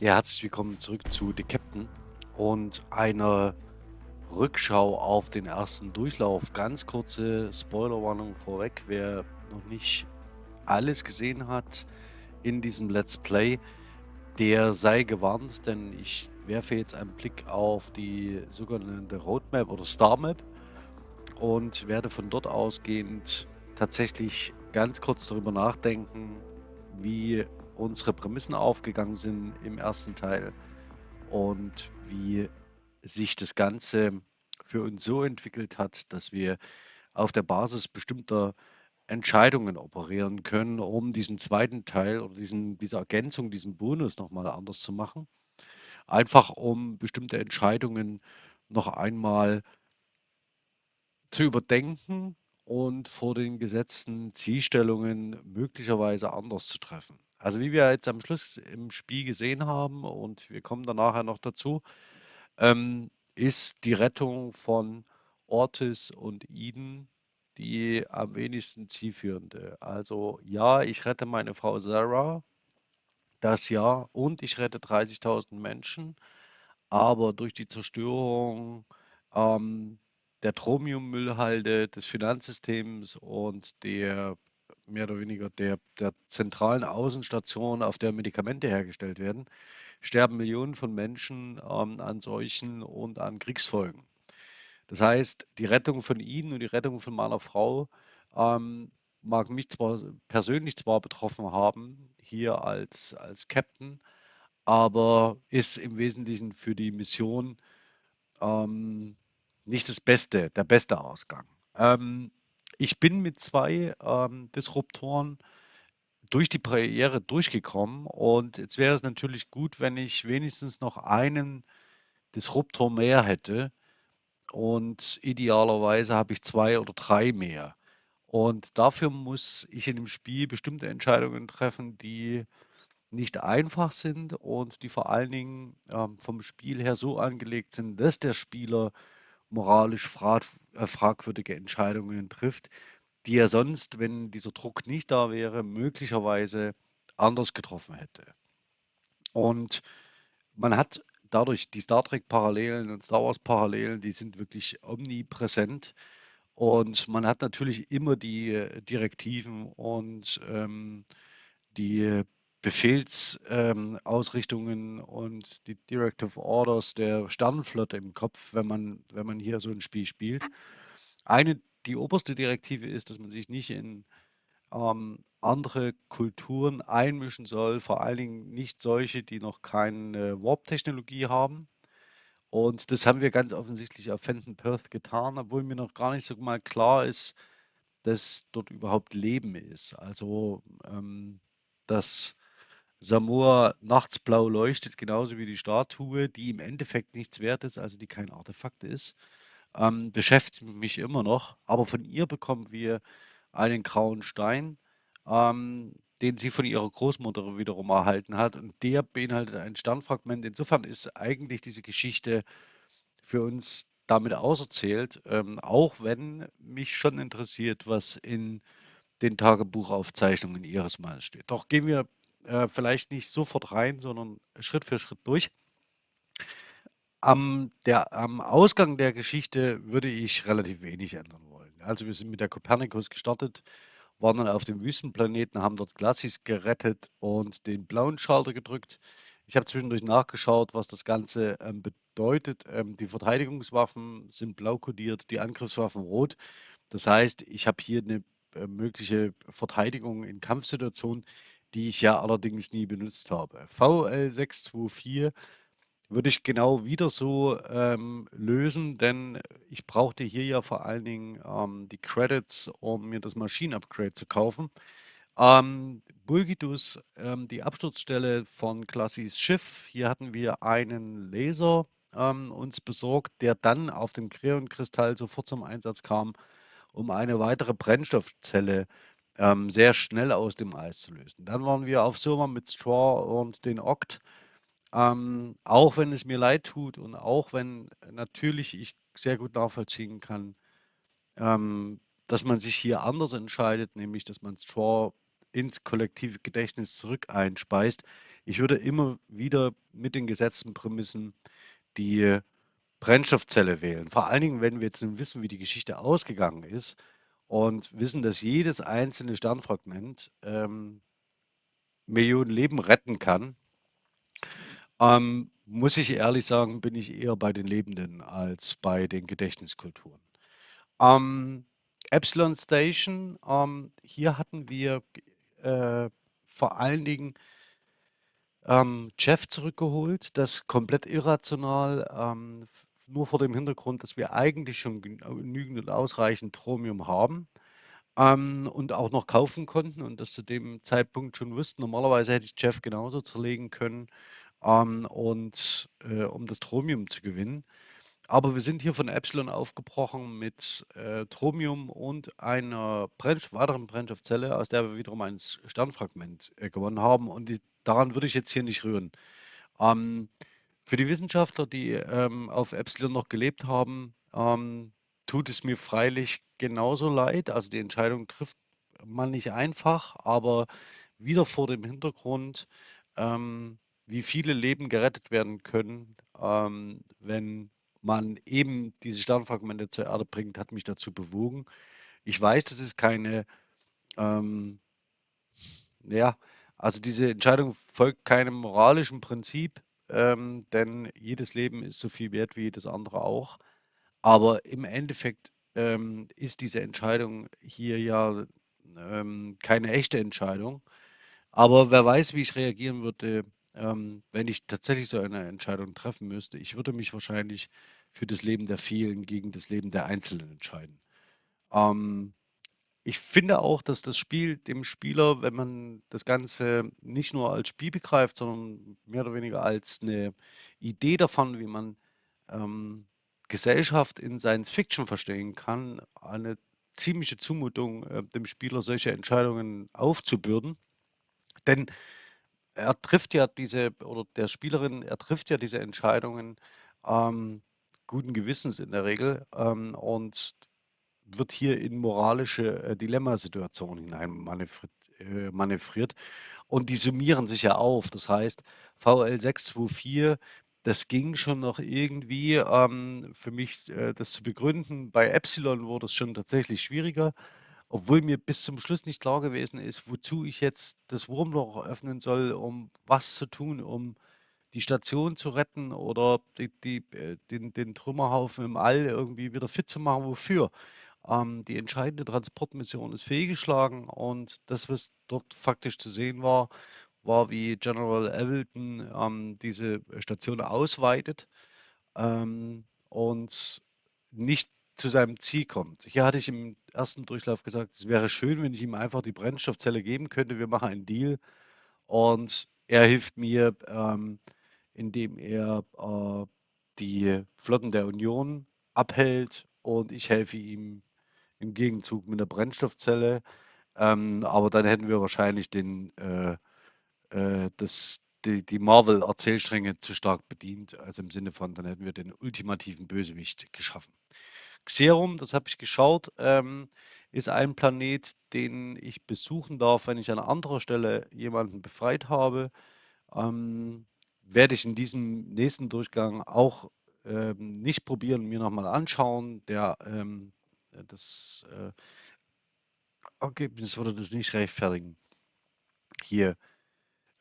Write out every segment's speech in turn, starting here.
Ja, herzlich willkommen zurück zu The Captain und einer Rückschau auf den ersten Durchlauf. Ganz kurze Spoilerwarnung vorweg, wer noch nicht alles gesehen hat in diesem Let's Play, der sei gewarnt, denn ich werfe jetzt einen Blick auf die sogenannte Roadmap oder Star Map und werde von dort ausgehend tatsächlich ganz kurz darüber nachdenken, wie unsere Prämissen aufgegangen sind im ersten Teil und wie sich das Ganze für uns so entwickelt hat, dass wir auf der Basis bestimmter Entscheidungen operieren können, um diesen zweiten Teil oder diesen, diese Ergänzung, diesen Bonus nochmal anders zu machen. Einfach um bestimmte Entscheidungen noch einmal zu überdenken und vor den gesetzten Zielstellungen möglicherweise anders zu treffen. Also wie wir jetzt am Schluss im Spiel gesehen haben, und wir kommen dann nachher noch dazu, ähm, ist die Rettung von Ortis und Eden die am wenigsten zielführende. Also ja, ich rette meine Frau Sarah, das ja, und ich rette 30.000 Menschen, aber durch die Zerstörung ähm, der Tromiummüllhalde, des Finanzsystems und der mehr oder weniger der, der zentralen Außenstation, auf der Medikamente hergestellt werden, sterben Millionen von Menschen ähm, an Seuchen und an Kriegsfolgen. Das heißt, die Rettung von Ihnen und die Rettung von meiner Frau ähm, mag mich zwar persönlich zwar betroffen haben, hier als, als Captain, aber ist im Wesentlichen für die Mission ähm, nicht das Beste, der beste Ausgang. Ähm, ich bin mit zwei ähm, Disruptoren durch die Barriere durchgekommen und jetzt wäre es natürlich gut, wenn ich wenigstens noch einen Disruptor mehr hätte und idealerweise habe ich zwei oder drei mehr. Und dafür muss ich in dem Spiel bestimmte Entscheidungen treffen, die nicht einfach sind und die vor allen Dingen ähm, vom Spiel her so angelegt sind, dass der Spieler moralisch äh, fragwürdige Entscheidungen trifft, die er sonst, wenn dieser Druck nicht da wäre, möglicherweise anders getroffen hätte. Und man hat dadurch die Star Trek-Parallelen und Star Wars-Parallelen, die sind wirklich omnipräsent. Und man hat natürlich immer die äh, Direktiven und ähm, die Befehlsausrichtungen ähm, und die Directive Orders der Sternenflotte im Kopf, wenn man, wenn man hier so ein Spiel spielt. Eine, die oberste Direktive ist, dass man sich nicht in ähm, andere Kulturen einmischen soll, vor allen Dingen nicht solche, die noch keine Warp-Technologie haben. Und das haben wir ganz offensichtlich auf Fenton Perth getan, obwohl mir noch gar nicht so mal klar ist, dass dort überhaupt Leben ist. Also, ähm, dass Samoa nachts blau leuchtet, genauso wie die Statue, die im Endeffekt nichts wert ist, also die kein Artefakt ist, ähm, beschäftigt mich immer noch. Aber von ihr bekommen wir einen grauen Stein, ähm, den sie von ihrer Großmutter wiederum erhalten hat. Und der beinhaltet ein Sternfragment. Insofern ist eigentlich diese Geschichte für uns damit auserzählt, ähm, auch wenn mich schon interessiert, was in den Tagebuchaufzeichnungen ihres Mannes steht. Doch gehen wir äh, vielleicht nicht sofort rein, sondern Schritt für Schritt durch. Am, der, am Ausgang der Geschichte würde ich relativ wenig ändern wollen. Also wir sind mit der Copernicus gestartet, waren dann auf dem Wüstenplaneten, haben dort Glacis gerettet und den blauen Schalter gedrückt. Ich habe zwischendurch nachgeschaut, was das Ganze ähm, bedeutet. Ähm, die Verteidigungswaffen sind blau kodiert, die Angriffswaffen rot. Das heißt, ich habe hier eine äh, mögliche Verteidigung in Kampfsituationen, die ich ja allerdings nie benutzt habe. VL624 würde ich genau wieder so ähm, lösen, denn ich brauchte hier ja vor allen Dingen ähm, die Credits, um mir das Maschinenupgrade zu kaufen. Ähm, Bulgidus, ähm, die Absturzstelle von Classis Schiff. Hier hatten wir einen Laser ähm, uns besorgt, der dann auf dem Kreonkristall sofort zum Einsatz kam, um eine weitere Brennstoffzelle ähm, sehr schnell aus dem Eis zu lösen. Dann waren wir auf Soma mit Straw und den Oct. Ähm, auch wenn es mir leid tut und auch wenn natürlich ich sehr gut nachvollziehen kann, ähm, dass man sich hier anders entscheidet, nämlich dass man Straw ins kollektive Gedächtnis zurück einspeist. Ich würde immer wieder mit den gesetzten Prämissen die Brennstoffzelle wählen. Vor allen Dingen, wenn wir jetzt wissen, wie die Geschichte ausgegangen ist und wissen, dass jedes einzelne Sternfragment ähm, Millionen Leben retten kann, ähm, muss ich ehrlich sagen, bin ich eher bei den Lebenden als bei den Gedächtniskulturen. Ähm, Epsilon Station, ähm, hier hatten wir äh, vor allen Dingen ähm, Jeff zurückgeholt, das komplett irrational, ähm, nur vor dem Hintergrund, dass wir eigentlich schon genügend und ausreichend Chromium haben ähm, und auch noch kaufen konnten und das zu dem Zeitpunkt schon wussten. Normalerweise hätte ich Jeff genauso zerlegen können, ähm, und äh, um das Chromium zu gewinnen. Aber wir sind hier von Epsilon aufgebrochen mit äh, Thromium und einer Brennst weiteren Brennstoffzelle, aus der wir wiederum ein Sternfragment äh, gewonnen haben. Und die, daran würde ich jetzt hier nicht rühren. Ähm, für die Wissenschaftler, die ähm, auf Epsilon noch gelebt haben, ähm, tut es mir freilich genauso leid. Also die Entscheidung trifft man nicht einfach, aber wieder vor dem Hintergrund, ähm, wie viele Leben gerettet werden können, ähm, wenn man eben diese Sternfragmente zur Erde bringt, hat mich dazu bewogen. Ich weiß, das ist keine, ähm, ja, also diese Entscheidung folgt keinem moralischen Prinzip, ähm, denn jedes Leben ist so viel wert wie jedes andere auch. Aber im Endeffekt ähm, ist diese Entscheidung hier ja ähm, keine echte Entscheidung. Aber wer weiß, wie ich reagieren würde, ähm, wenn ich tatsächlich so eine Entscheidung treffen müsste. Ich würde mich wahrscheinlich für das Leben der vielen gegen das Leben der Einzelnen entscheiden. Ähm, ich finde auch, dass das Spiel dem Spieler, wenn man das Ganze nicht nur als Spiel begreift, sondern mehr oder weniger als eine Idee davon, wie man ähm, Gesellschaft in Science Fiction verstehen kann, eine ziemliche Zumutung, äh, dem Spieler solche Entscheidungen aufzubürden. Denn er trifft ja diese oder der Spielerin, er trifft ja diese Entscheidungen ähm, guten Gewissens in der Regel ähm, und wird hier in moralische äh, Dilemmasituationen hinein manövriert, äh, manövriert. Und die summieren sich ja auf. Das heißt, VL 624, das ging schon noch irgendwie ähm, für mich, äh, das zu begründen. Bei Epsilon wurde es schon tatsächlich schwieriger. Obwohl mir bis zum Schluss nicht klar gewesen ist, wozu ich jetzt das Wurmloch öffnen soll, um was zu tun, um die Station zu retten oder die die, äh, den den Trümmerhaufen im All irgendwie wieder fit zu machen. Wofür? Ähm, die entscheidende Transportmission ist fehlgeschlagen und das, was dort faktisch zu sehen war, war, wie General Avildon, ähm, diese Station ausweitet, ähm, und nicht zu seinem Ziel kommt. Hier hatte ich im ersten Durchlauf gesagt, es wäre schön, wenn ich ihm einfach die Brennstoffzelle geben könnte. Wir machen einen Deal und er hilft mir, ähm, indem er äh, die Flotten der Union abhält und ich helfe ihm im Gegenzug mit der Brennstoffzelle. Ähm, aber dann hätten wir wahrscheinlich den, äh, äh, das, die, die Marvel-Erzählstränge zu stark bedient. Also im Sinne von, dann hätten wir den ultimativen Bösewicht geschaffen. Xerum, das habe ich geschaut, ähm, ist ein Planet, den ich besuchen darf, wenn ich an anderer Stelle jemanden befreit habe. Ähm, werde ich in diesem nächsten Durchgang auch ähm, nicht probieren, mir nochmal anschauen. Der, ähm, das äh, Ergebnis würde das nicht rechtfertigen. Hier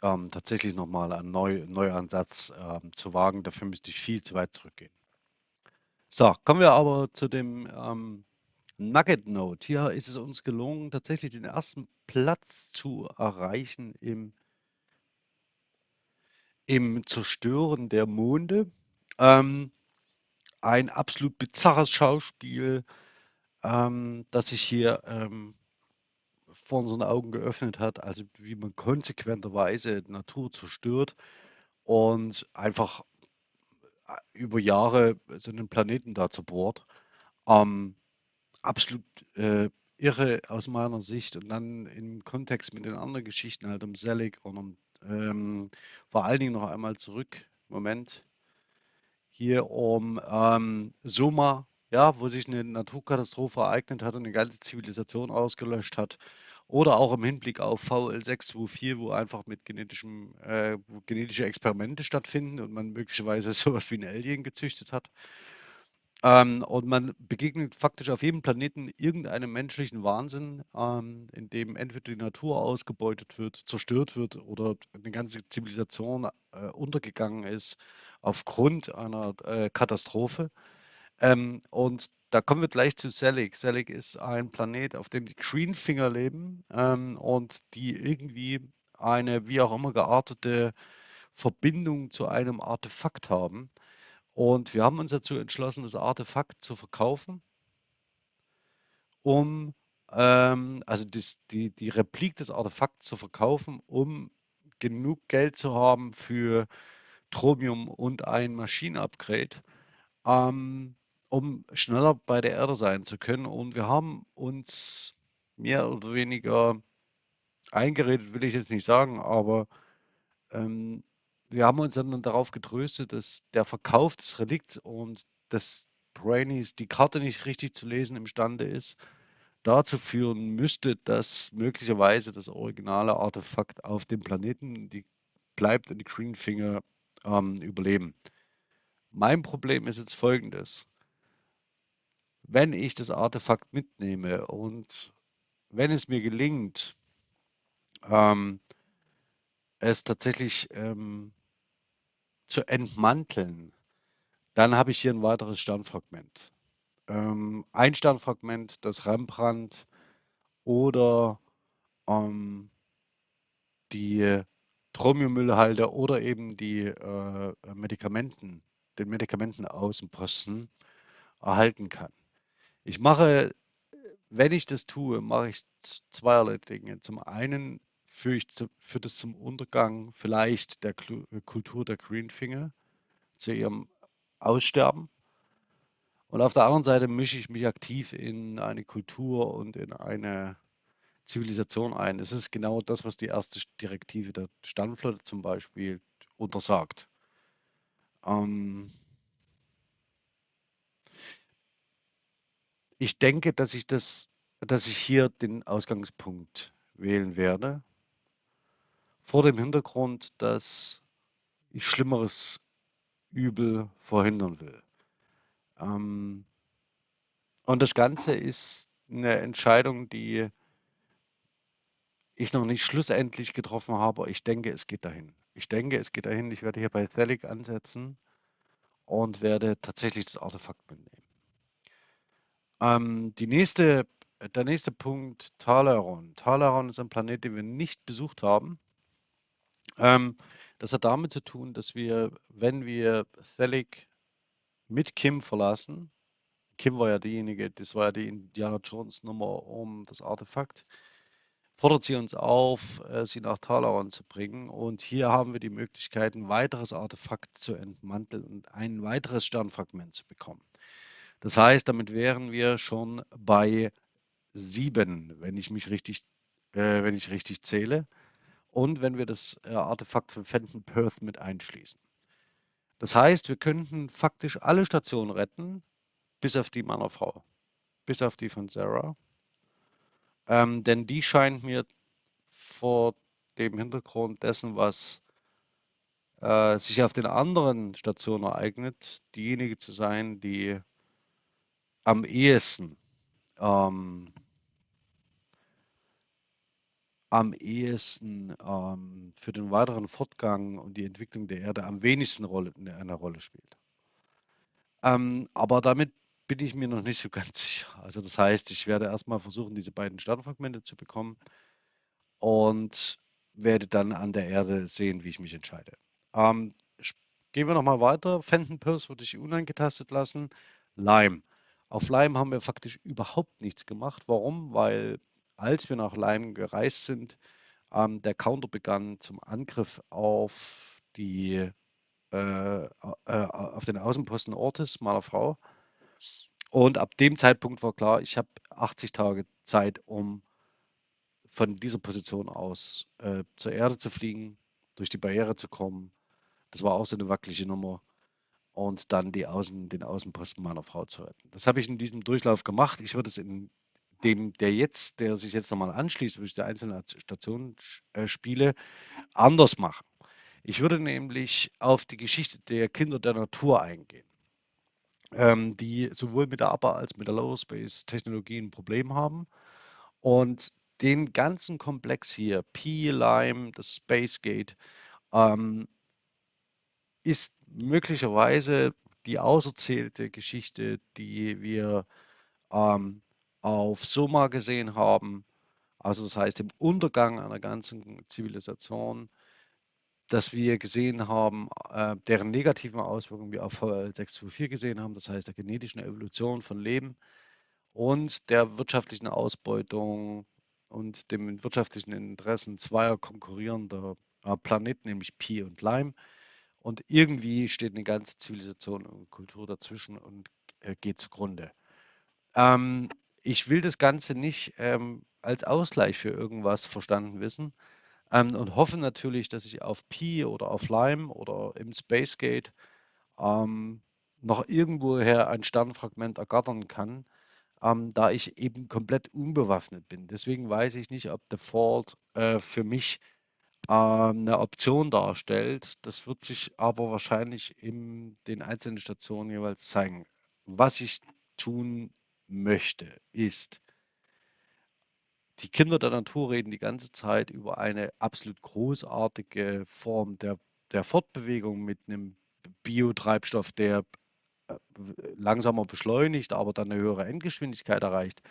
ähm, tatsächlich nochmal einen Neu Neuansatz ähm, zu wagen. Dafür müsste ich viel zu weit zurückgehen. So, kommen wir aber zu dem ähm, Nugget Note. Hier ist es uns gelungen, tatsächlich den ersten Platz zu erreichen im, im Zerstören der Monde. Ähm, ein absolut bizarres Schauspiel, ähm, das sich hier ähm, vor unseren Augen geöffnet hat, also wie man konsequenterweise Natur zerstört und einfach über Jahre so einen Planeten da zerbohrt. Ähm, absolut äh, irre aus meiner Sicht und dann im Kontext mit den anderen Geschichten halt um Selig und um, ähm, vor allen Dingen noch einmal zurück, Moment, hier um ähm, Soma, ja, wo sich eine Naturkatastrophe ereignet hat und eine ganze Zivilisation ausgelöscht hat Oder auch im Hinblick auf VL624, wo einfach mit genetischem äh, genetische Experimente stattfinden und man möglicherweise so was wie 'n Alien gezüchtet hat. Ähm, und man begegnet faktisch auf jedem Planeten irgendeinem menschlichen Wahnsinn, ähm, in dem entweder die Natur ausgebeutet wird, zerstört wird oder 'ne ganze Zivilisation, äh, untergegangen ist aufgrund einer, äh, Katastrophe. Ähm, und da kommen wir gleich zu Selig. Selig ist ein Planet, auf dem die Greenfinger leben, ähm, und die irgendwie eine wie auch immer geartete Verbindung zu einem Artefakt haben. Und wir haben uns dazu entschlossen, das Artefakt zu verkaufen um, ähm also das die die Replik des Artefakts zu verkaufen, um genug Geld zu haben für Chromium und ein Maschinen-Upgrade, ähm, um schneller bei der Erde sein zu können. Und wir haben uns mehr oder weniger eingeredet, will ich jetzt nicht sagen, aber, ähm, wir haben uns dann darauf getröstet, dass der Verkauf des Relikts und dass Brainies die Karte nicht richtig zu lesen imstande ist, dazu führen müsste, dass möglicherweise das originale Artefakt auf dem Planeten die bleibt und die Greenfinger, ähm, überleben. Mein Problem ist jetzt Folgendes wenn ich das Artefakt mitnehme und wenn es mir gelingt ähm es tatsächlich, ähm zu entmanteln, dann habe ich hier 'n weiteres Sternfragment. Ähm, ein Sternfragment, das Rembrandt oder, ähm die Chromiummüllhalde oder eben die, äh, Medikamenten den Medikamentenaußenposten erhalten kann. Ich mache wenn ich das tue, mache ich zweierlei Dinge. Zum einen führe ich führt es zum Untergang vielleicht der Kultur der Greenfinger, zu ihrem Aussterben. Und auf der anderen Seite mische ich mich aktiv in eine Kultur und in eine Zivilisation ein. Es ist genau das, was die 1. Sch Direktive der Sternenflotte zum Beispiel untersagt. Ähm Ich denke, dass ich das dass ich hier den Ausgangspunkt wählen werde vor dem Hintergrund, dass ich schlimmeres Übel verhindern will. Ähm und das Ganze ist 'ne Entscheidung, die ich noch nicht schlussendlich getroffen habe, ich denke, es geht dahin. Ich denke, es geht dahin. Ich werde hier bei Selig ansetzen und werde tatsächlich das Artefakt mitnehmen. Ähm, die nächste der nächste Punkt, Talaron. Talaron ist ein Planet, den wir nicht besucht haben. Ähm, das hat damit zu tun, dass wir, wenn wir Selig mit Kim verlassen Kim war ja diejenige das war ja die Indiana Jones Nummer um das Artefakt, fordert sie uns auf, äh, sie nach Talaron zu bringen. Und hier haben wir die Möglichkeit, 'n weiteres Artefakt zu entmanteln und ein weiteres Sternfragment zu bekommen. Das heißt, damit wären wir schon bei 7, wenn ich mich richtig äh, wenn ich richtig zähle und wenn wir das, äh, Artefakt von Fenton Perth mit einschließen. Das heißt, wir könnten faktisch alle Stationen retten, bis auf die meiner Frau, bis auf die von Sarah. Ähm, denn die scheint mir vor dem Hintergrund dessen, was äh, sich auf den anderen Stationen ereignet, diejenige zu sein, die am ehesten, ähm am ehesten, ähm, für den weiteren Fortgang und die Entwicklung der Erde am wenigsten Rolle 'ne eine Rolle spielt. Ähm, aber damit bin ich mir noch nicht so ganz sicher. Also, das heißt, ich werde erst mal versuchen, diese beiden Sternfragmente zu bekommen und werde dann an der Erde sehen, wie ich mich entscheide. Ähm, gehen wir noch mal weiter. Fenton Perth würde ich unangetastet lassen. Lime. Auf Lime haben wir faktisch überhaupt nichts gemacht. Warum? Weil als wir nach Lime gereist sind, ähm, der Counter begann zum Angriff auf die äh, äh, auf den Außenposten Ortis meiner Frau. Und ab dem Zeitpunkt war klar, ich habe 80 Tage Zeit, um von dieser Position aus, äh, zur Erde zu fliegen, durch die Barriere zu kommen. Das war auch so 'ne wackelige Nummer und dann die Außen den Außenposten meiner Frau zu retten. Das habe ich in diesem Durchlauf gemacht. Ich würde es in dem der jetzt der sich jetzt noch mal anschließt, durch die einzelnen Stationen äh, spiele, anders machen. Ich würde nämlich auf die Geschichte der Kinder der Natur eingehen, ähm, die sowohl mit der Upper als mit der Lower Space Technologie 'n Problem haben und den ganzen Komplex hier, Pi, Lime, das Space Gate, ähm ist möglicherweise die auserzählte Geschichte, die wir, ähm, auf Soma gesehen haben. Also, das heißt, im Untergang einer ganzen Zivilisation, dass wir gesehen haben, äh, deren negativen Auswirkungen wir auf VL 624 gesehen haben, das heißt der genetischen Evolution von Leben und der wirtschaftlichen Ausbeutung und den wirtschaftlichen Interessen zweier konkurrierender, äh, Planeten, nämlich Pi und Lime. Und irgendwie steht 'ne ganze Zivilisation und Kultur dazwischen und, äh, geht zugrunde. Ähm, ich will das Ganze nicht, ähm, als Ausgleich für irgendwas verstanden wissen, ähm, und hoffe natürlich, dass ich auf Pi oder auf Lime oder im Space Gate, ähm, noch irgendwoher ein Sternfragment ergattern kann, ähm, da ich eben komplett unbewaffnet bin. Deswegen weiß ich nicht, ob The Fault, äh, für mich, ähm, 'ne Option darstellt. Das wird sich aber wahrscheinlich in den einzelnen Stationen jeweils zeigen. Was ich tun möchte, ist die Kinder der Natur reden die ganze Zeit über eine absolut großartige Form der der Fortbewegung mit 'nem B Biotreibstoff, der, äh, langsamer beschleunigt, aber dann 'ne höhere Endgeschwindigkeit erreicht,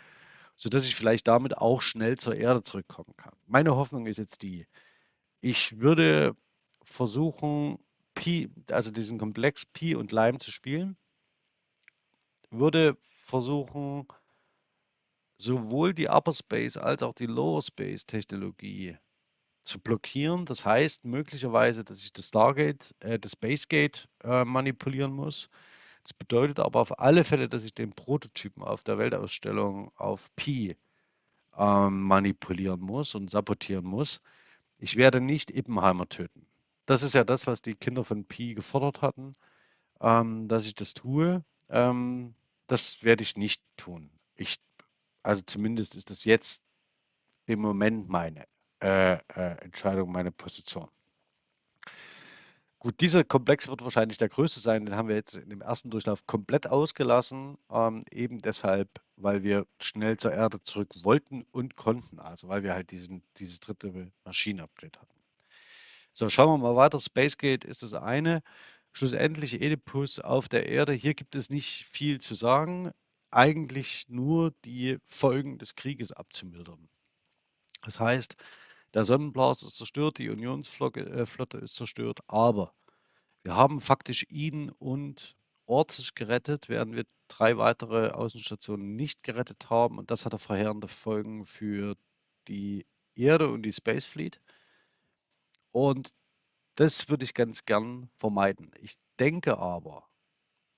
sodass ich vielleicht damit auch schnell zur Erde zurückkommen kann. Meine Hoffnung ist jetzt die: Ich würde versuchen, Pi also diesen Komplex Pi und Lime zu spielen würde versuchen sowohl die Upper Space als auch die Lower Space Technologie zu blockieren. Das heißt möglicherweise, dass ich das Stargate äh, das Space Gate, äh, manipulieren muss. Das bedeutet aber auf alle Fälle, dass ich den Prototypen auf der Weltausstellung auf Pi, ähm, manipulieren muss und sabotieren muss. Ich werde nicht Ippenheimer töten. Das ist ja das, was die Kinder von Pi gefordert hatten, ähm, dass ich das tue. Ähm, das werde ich nicht tun. Ich also zumindest ist das jetzt im Moment meine, äh, äh, Entscheidung, meine Position. Gut, dieser Komplex wird wahrscheinlich der größte sein. Den haben wir jetzt in dem ersten Durchlauf komplett ausgelassen, ähm, eben deshalb, weil wir schnell zur Erde zurück wollten und konnten, also weil wir halt diesen dieses 3. Maschinen-Upgrade hatten. So, schauen wir mal weiter. Space Gate ist das eine. Schlussendlich Oedipus auf der Erde. Hier gibt es nicht viel zu sagen, eigentlich nur die Folgen des Krieges abzumildern. Das heißt, der Sonnenblaster ist zerstört, die Unionsflocke äh, ist zerstört, aber wir haben faktisch ihn und Ortis gerettet, während wir 3 weitere Außenstationen nicht gerettet haben und das hatte verheerende Folgen für die Erde und die Space Fleet. Und das würde ich ganz gern vermeiden. Ich denke aber,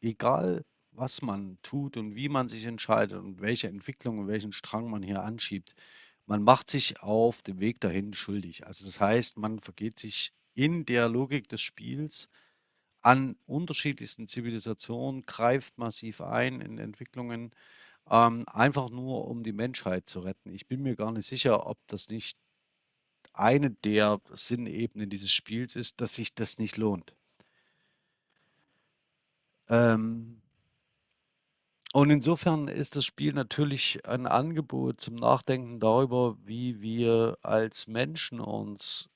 egal was man tut und wie man sich entscheidet und welche Entwicklung und welchen Strang man hier anschiebt, man macht sich auf dem Weg dahin schuldig. Also, das heißt, man vergeht sich in der Logik des Spiels an unterschiedlichsten Zivilisationen, greift massiv ein in Entwicklungen, ähm, einfach nur um die Menschheit zu retten. Ich bin mir gar nicht sicher, ob das nicht eine der Sinnebenen dieses Spiels ist, dass sich das nicht lohnt. Ähm und insofern ist das Spiel natürlich ein Angebot zum Nachdenken darüber, wie wir als Menschen uns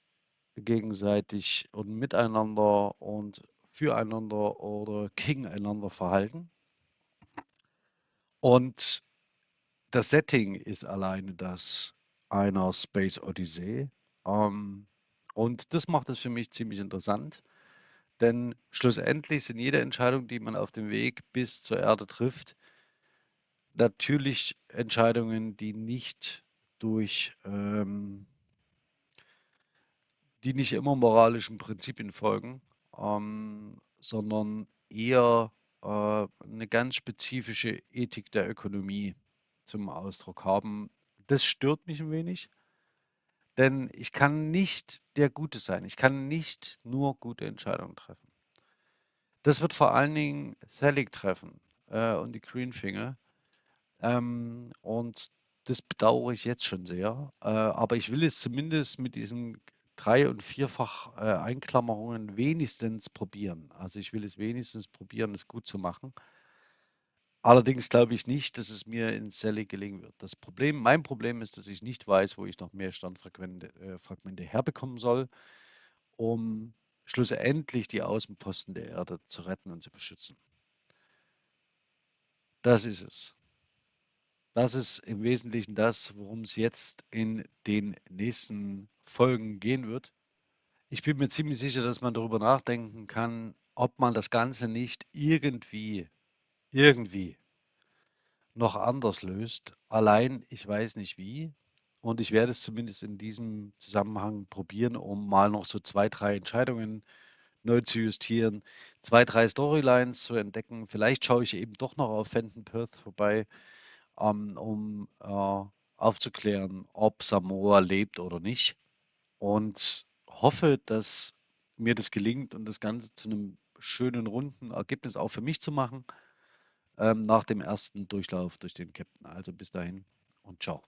gegenseitig und miteinander und füreinander oder gegeneinander verhalten. Und das Setting ist alleine das einer Space Odyssey. Ähm, und das macht es für mich ziemlich interessant, denn schlussendlich sind jede Entscheidung, die man auf dem Weg bis zur Erde trifft natürlich Entscheidungen, die nicht durch, ähm die nicht immer moralischen Prinzipien folgen, ähm, sondern eher, äh, 'ne ganz spezifische Ethik der Ökonomie zum Ausdruck haben. Das stört mich 'n wenig denn ich kann nicht der Gute sein. Ich kann nicht nur gute Entscheidungen treffen. Das wird vor allen Dingen Thalik treffen, äh, und die Greenfinger. Ähm, und Das bedauere ich jetzt schon sehr, äh, aber ich will es zumindest mit diesen drei und vierfach, äh, Einklammerungen wenigstens probieren. Also, ich will es wenigstens probieren, es gut zu machen. Allerdings glaube ich nicht, dass es mir in Celle gelingen wird. Das Problem mein Problem ist, dass ich nicht weiß, wo ich noch mehr Sternfrequente äh, Fragmente herbekommen soll, um schlussendlich die Außenposten der Erde zu retten und zu beschützen. Das ist es. Das ist im Wesentlichen das, worum es jetzt in den nächsten Folgen gehen wird. Ich bin mir ziemlich sicher, dass man darüber nachdenken kann, ob man das Ganze nicht irgendwie irgendwie noch anders löst. Allein, ich weiß nicht wie und ich werde es zumindest in diesem Zusammenhang probieren, um mal noch so 2, 3 Entscheidungen neu zu justieren, 2, 3 Storylines zu entdecken. Vielleicht schaue ich eben doch noch auf Fenton Perth vorbei, ähm, um, äh, aufzuklären, ob Samoa lebt oder nicht und hoffe, dass mir das gelingt und das Ganze zu 'nem schönen, runden Ergebnis auch für mich zu machen, ähm, nach dem ersten Durchlauf durch den Käpt'n. Also, bis dahin und tschau.